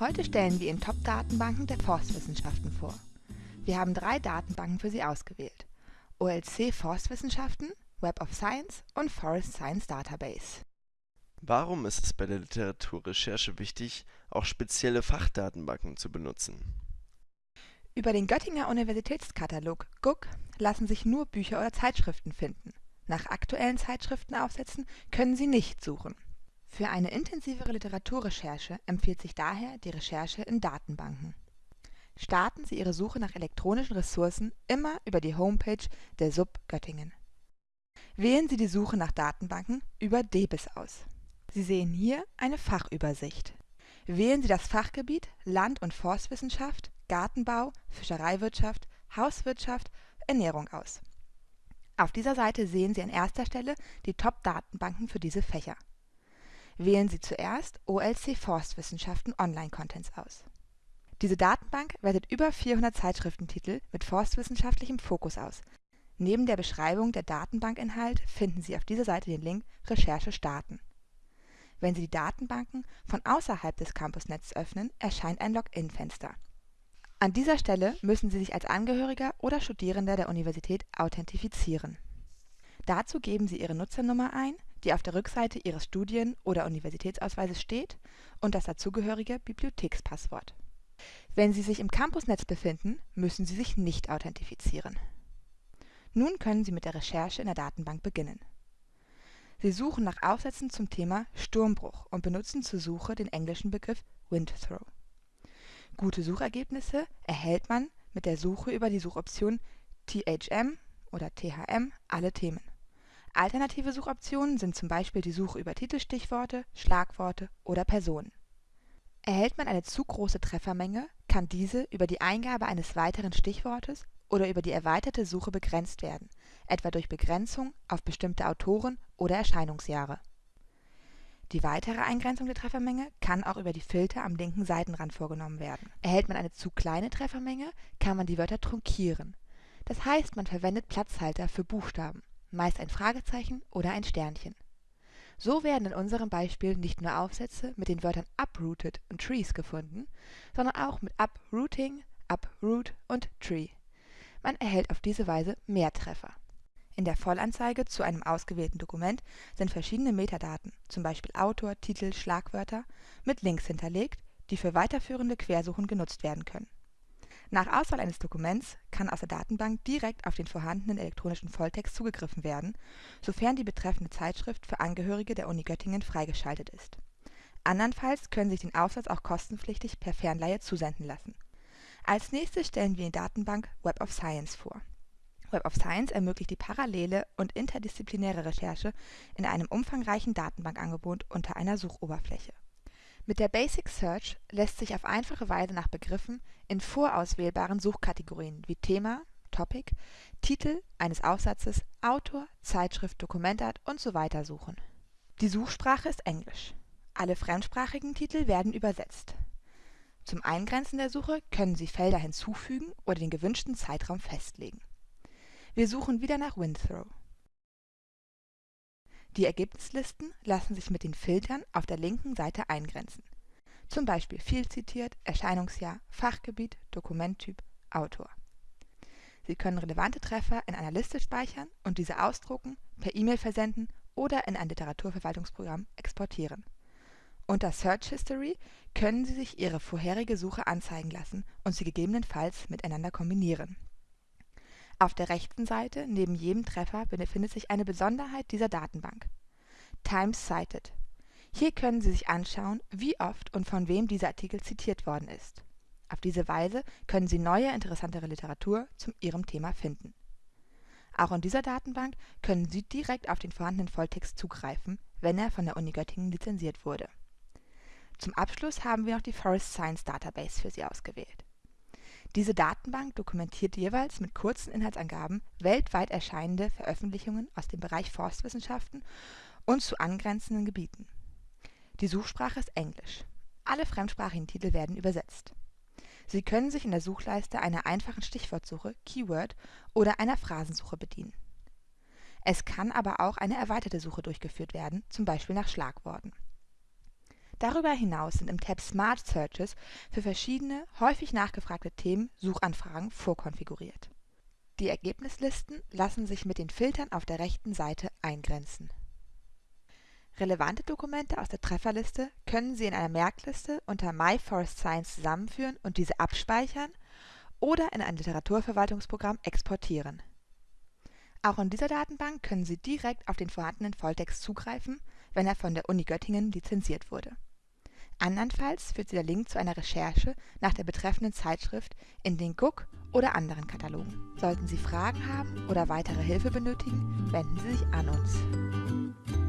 Heute stellen wir Ihnen Top-Datenbanken der Forstwissenschaften vor. Wir haben drei Datenbanken für Sie ausgewählt. OLC Forstwissenschaften, Web of Science und Forest Science Database. Warum ist es bei der Literaturrecherche wichtig, auch spezielle Fachdatenbanken zu benutzen? Über den Göttinger Universitätskatalog GUK lassen sich nur Bücher oder Zeitschriften finden. Nach aktuellen Zeitschriftenaufsätzen können Sie nicht suchen. Für eine intensivere Literaturrecherche empfiehlt sich daher die Recherche in Datenbanken. Starten Sie Ihre Suche nach elektronischen Ressourcen immer über die Homepage der SUB Göttingen. Wählen Sie die Suche nach Datenbanken über DEBIS aus. Sie sehen hier eine Fachübersicht. Wählen Sie das Fachgebiet Land- und Forstwissenschaft, Gartenbau, Fischereiwirtschaft, Hauswirtschaft, Ernährung aus. Auf dieser Seite sehen Sie an erster Stelle die Top-Datenbanken für diese Fächer. Wählen Sie zuerst OLC Forstwissenschaften Online-Contents aus. Diese Datenbank wertet über 400 Zeitschriftentitel mit forstwissenschaftlichem Fokus aus. Neben der Beschreibung der Datenbankinhalt finden Sie auf dieser Seite den Link Recherche starten. Wenn Sie die Datenbanken von außerhalb des Campusnetzes öffnen, erscheint ein Login-Fenster. An dieser Stelle müssen Sie sich als Angehöriger oder Studierender der Universität authentifizieren. Dazu geben Sie Ihre Nutzernummer ein die auf der Rückseite Ihres Studien oder Universitätsausweises steht, und das dazugehörige Bibliothekspasswort. Wenn Sie sich im Campusnetz befinden, müssen Sie sich nicht authentifizieren. Nun können Sie mit der Recherche in der Datenbank beginnen. Sie suchen nach Aufsätzen zum Thema Sturmbruch und benutzen zur Suche den englischen Begriff Windthrow. Gute Suchergebnisse erhält man mit der Suche über die Suchoption THM oder THM alle Themen. Alternative Suchoptionen sind zum Beispiel die Suche über Titelstichworte, Schlagworte oder Personen. Erhält man eine zu große Treffermenge, kann diese über die Eingabe eines weiteren Stichwortes oder über die erweiterte Suche begrenzt werden, etwa durch Begrenzung auf bestimmte Autoren oder Erscheinungsjahre. Die weitere Eingrenzung der Treffermenge kann auch über die Filter am linken Seitenrand vorgenommen werden. Erhält man eine zu kleine Treffermenge, kann man die Wörter trunkieren. Das heißt, man verwendet Platzhalter für Buchstaben meist ein Fragezeichen oder ein Sternchen. So werden in unserem Beispiel nicht nur Aufsätze mit den Wörtern uprooted und trees gefunden, sondern auch mit uprooting, uproot und tree. Man erhält auf diese Weise mehr Treffer. In der Vollanzeige zu einem ausgewählten Dokument sind verschiedene Metadaten, zum Beispiel Autor, Titel, Schlagwörter, mit Links hinterlegt, die für weiterführende Quersuchen genutzt werden können nach Auswahl eines Dokuments kann aus der Datenbank direkt auf den vorhandenen elektronischen Volltext zugegriffen werden, sofern die betreffende Zeitschrift für Angehörige der Uni Göttingen freigeschaltet ist. Andernfalls können Sie sich den Aufsatz auch kostenpflichtig per Fernleihe zusenden lassen. Als nächstes stellen wir die Datenbank Web of Science vor. Web of Science ermöglicht die parallele und interdisziplinäre Recherche in einem umfangreichen Datenbankangebot unter einer Suchoberfläche mit der Basic Search lässt sich auf einfache Weise nach Begriffen in vorauswählbaren Suchkategorien wie Thema (Topic), Titel eines Aufsatzes, Autor, Zeitschrift, Dokumentart usw. suchen. Die Suchsprache ist Englisch. Alle fremdsprachigen Titel werden übersetzt. Zum Eingrenzen der Suche können Sie Felder hinzufügen oder den gewünschten Zeitraum festlegen. Wir suchen wieder nach Windthrow die Ergebnislisten lassen sich mit den Filtern auf der linken Seite eingrenzen, zum Beispiel viel zitiert, Erscheinungsjahr, Fachgebiet, Dokumenttyp, Autor. Sie können relevante Treffer in einer Liste speichern und diese ausdrucken, per E-Mail versenden oder in ein Literaturverwaltungsprogramm exportieren. Unter Search History können Sie sich Ihre vorherige Suche anzeigen lassen und sie gegebenenfalls miteinander kombinieren auf der rechten Seite neben jedem Treffer befindet sich eine Besonderheit dieser Datenbank: Times Cited. Hier können Sie sich anschauen, wie oft und von wem dieser Artikel zitiert worden ist. Auf diese Weise können Sie neue interessantere Literatur zu Ihrem Thema finden. Auch in dieser Datenbank können Sie direkt auf den vorhandenen Volltext zugreifen, wenn er von der Uni Göttingen lizenziert wurde. Zum Abschluss haben wir noch die Forest Science Database für Sie ausgewählt diese Datenbank dokumentiert jeweils mit kurzen Inhaltsangaben weltweit erscheinende Veröffentlichungen aus dem Bereich Forstwissenschaften und zu angrenzenden Gebieten. Die Suchsprache ist Englisch. Alle fremdsprachigen Titel werden übersetzt. Sie können sich in der Suchleiste einer einfachen Stichwortsuche (Keyword) oder einer Phrasensuche bedienen. Es kann aber auch eine erweiterte Suche durchgeführt werden, zum Beispiel nach Schlagworten Darüber hinaus sind im Tab Smart Searches für verschiedene, häufig nachgefragte Themen Suchanfragen vorkonfiguriert. Die Ergebnislisten lassen sich mit den Filtern auf der rechten Seite eingrenzen. Relevante Dokumente aus der Trefferliste können Sie in einer Merkliste unter My Forest Science zusammenführen und diese abspeichern oder in ein Literaturverwaltungsprogramm exportieren. Auch in dieser Datenbank können Sie direkt auf den vorhandenen Volltext zugreifen, wenn er von der Uni Göttingen lizenziert wurde. Andernfalls führt Sie der Link zu einer Recherche nach der betreffenden Zeitschrift in den Guck oder anderen Katalogen. Sollten Sie Fragen haben oder weitere Hilfe benötigen, wenden Sie sich an uns.